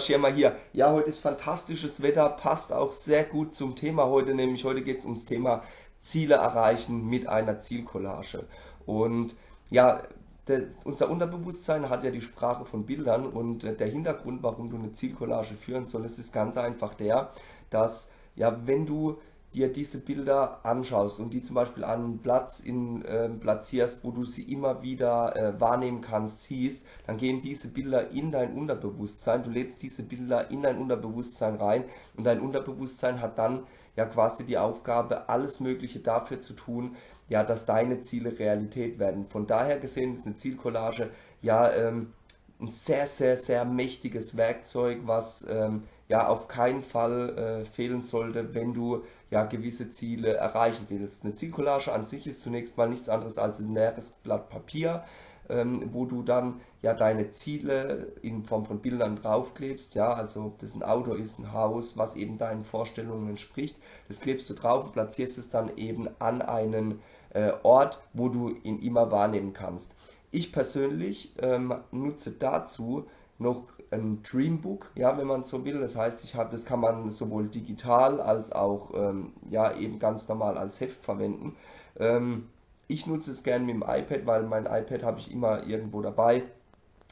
Schirmer hier. Ja, heute ist fantastisches Wetter, passt auch sehr gut zum Thema heute, nämlich heute geht es ums Thema Ziele erreichen mit einer Zielcollage. Und ja, das, unser Unterbewusstsein hat ja die Sprache von Bildern und der Hintergrund, warum du eine Zielcollage führen solltest, ist ganz einfach der, dass ja, wenn du dir diese Bilder anschaust und die zum Beispiel an einen Platz in, äh, platzierst, wo du sie immer wieder äh, wahrnehmen kannst, siehst, dann gehen diese Bilder in dein Unterbewusstsein, du lädst diese Bilder in dein Unterbewusstsein rein und dein Unterbewusstsein hat dann ja quasi die Aufgabe, alles Mögliche dafür zu tun, ja, dass deine Ziele Realität werden. Von daher gesehen ist eine Zielcollage ja ähm, ein sehr, sehr, sehr mächtiges Werkzeug, was ähm, ja auf keinen Fall äh, fehlen sollte, wenn du ja gewisse Ziele erreichen willst. Eine Zielcollage an sich ist zunächst mal nichts anderes als ein leeres Blatt Papier, ähm, wo du dann ja deine Ziele in Form von Bildern draufklebst, ja, also ob das ein Auto ist, ein Haus, was eben deinen Vorstellungen entspricht, das klebst du drauf und platzierst es dann eben an einen äh, Ort, wo du ihn immer wahrnehmen kannst. Ich persönlich ähm, nutze dazu noch ein Dreambook, ja, wenn man so will. Das heißt, ich habe, das kann man sowohl digital als auch ähm, ja eben ganz normal als Heft verwenden. Ähm, ich nutze es gerne mit dem iPad, weil mein iPad habe ich immer irgendwo dabei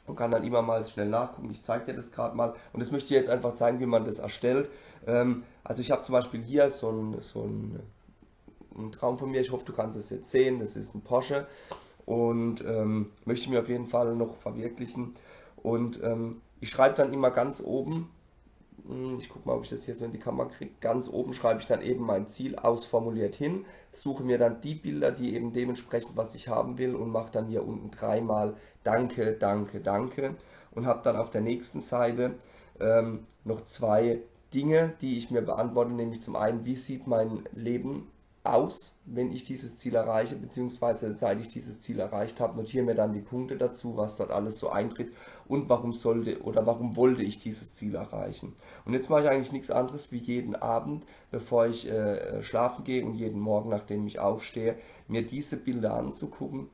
und kann dann immer mal schnell nachgucken. Ich zeige dir das gerade mal und das möchte ich jetzt einfach zeigen, wie man das erstellt. Ähm, also ich habe zum Beispiel hier so ein, so ein, ein Traum von mir. Ich hoffe, du kannst es jetzt sehen. Das ist ein Porsche und ähm, möchte mir auf jeden Fall noch verwirklichen. Und ähm, ich schreibe dann immer ganz oben, hm, ich gucke mal, ob ich das hier so in die Kamera kriege, ganz oben schreibe ich dann eben mein Ziel ausformuliert hin, suche mir dann die Bilder, die eben dementsprechend, was ich haben will und mache dann hier unten dreimal Danke, Danke, Danke. Und habe dann auf der nächsten Seite ähm, noch zwei Dinge, die ich mir beantworte, nämlich zum einen, wie sieht mein Leben aus, wenn ich dieses Ziel erreiche, beziehungsweise seit ich dieses Ziel erreicht habe, notiere mir dann die Punkte dazu, was dort alles so eintritt und warum sollte oder warum wollte ich dieses Ziel erreichen. Und jetzt mache ich eigentlich nichts anderes wie jeden Abend, bevor ich äh, schlafen gehe und jeden Morgen, nachdem ich aufstehe, mir diese Bilder anzugucken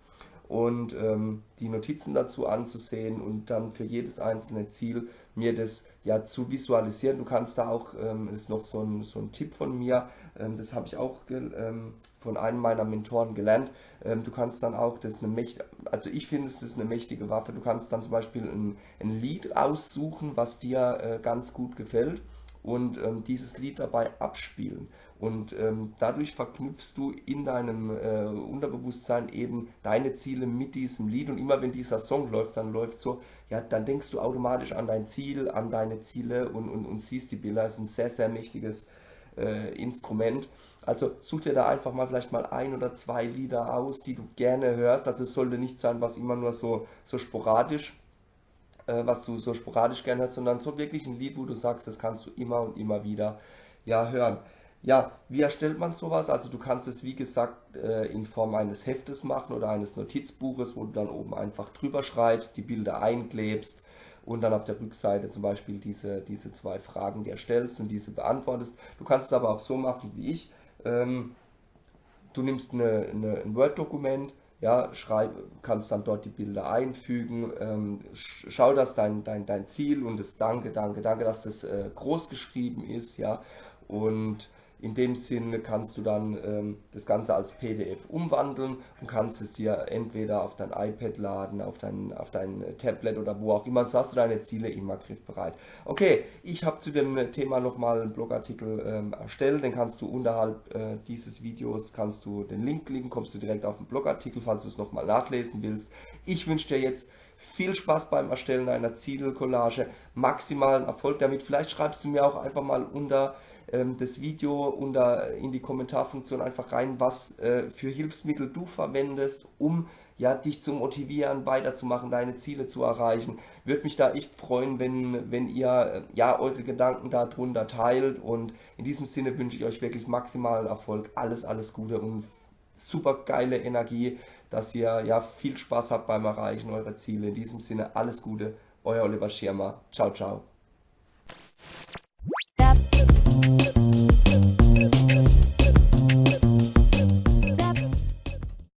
und ähm, die Notizen dazu anzusehen und dann für jedes einzelne Ziel mir das ja zu visualisieren. Du kannst da auch, ähm, das ist noch so ein, so ein Tipp von mir, ähm, das habe ich auch ähm, von einem meiner Mentoren gelernt. Ähm, du kannst dann auch, das eine mächtige, also ich finde es ist eine mächtige Waffe, du kannst dann zum Beispiel ein, ein Lied aussuchen, was dir äh, ganz gut gefällt und ähm, dieses Lied dabei abspielen. Und ähm, dadurch verknüpfst du in deinem äh, Unterbewusstsein eben deine Ziele mit diesem Lied. Und immer wenn dieser Song läuft, dann läuft so, ja, dann denkst du automatisch an dein Ziel, an deine Ziele und, und, und siehst die Bilder. Das ist ein sehr, sehr mächtiges äh, Instrument. Also such dir da einfach mal vielleicht mal ein oder zwei Lieder aus, die du gerne hörst. Also es sollte nicht sein, was immer nur so, so sporadisch äh, was du so sporadisch gerne hörst, sondern so wirklich ein Lied, wo du sagst, das kannst du immer und immer wieder ja, hören. Ja, wie erstellt man sowas? Also du kannst es wie gesagt äh, in Form eines Heftes machen oder eines Notizbuches, wo du dann oben einfach drüber schreibst, die Bilder einklebst und dann auf der Rückseite zum Beispiel diese, diese zwei Fragen dir stellst und diese beantwortest. Du kannst es aber auch so machen wie ich. Ähm, du nimmst eine, eine, ein Word-Dokument, ja, schreib, kannst dann dort die Bilder einfügen, ähm, schau, dass dein, dein, dein Ziel und das Danke, Danke, Danke, dass das äh, groß geschrieben ist, ja, und in dem Sinne kannst du dann ähm, das Ganze als PDF umwandeln und kannst es dir entweder auf dein iPad laden, auf dein, auf dein Tablet oder wo auch immer. So hast du deine Ziele immer griffbereit. Okay, ich habe zu dem Thema nochmal einen Blogartikel ähm, erstellt. Den kannst du unterhalb äh, dieses Videos, kannst du den Link klicken, kommst du direkt auf den Blogartikel, falls du es nochmal nachlesen willst. Ich wünsche dir jetzt viel Spaß beim Erstellen einer Zielcollage, maximalen Erfolg damit. Vielleicht schreibst du mir auch einfach mal unter ähm, das Video unter in die Kommentarfunktion einfach rein, was äh, für Hilfsmittel du verwendest, um ja, dich zu motivieren, weiterzumachen, deine Ziele zu erreichen. Würde mich da echt freuen, wenn, wenn ihr äh, ja, eure Gedanken darunter teilt und in diesem Sinne wünsche ich euch wirklich maximalen Erfolg, alles, alles Gute und super geile Energie, dass ihr ja viel Spaß habt beim Erreichen eurer Ziele. In diesem Sinne alles Gute, euer Oliver Schirmer. Ciao, ciao.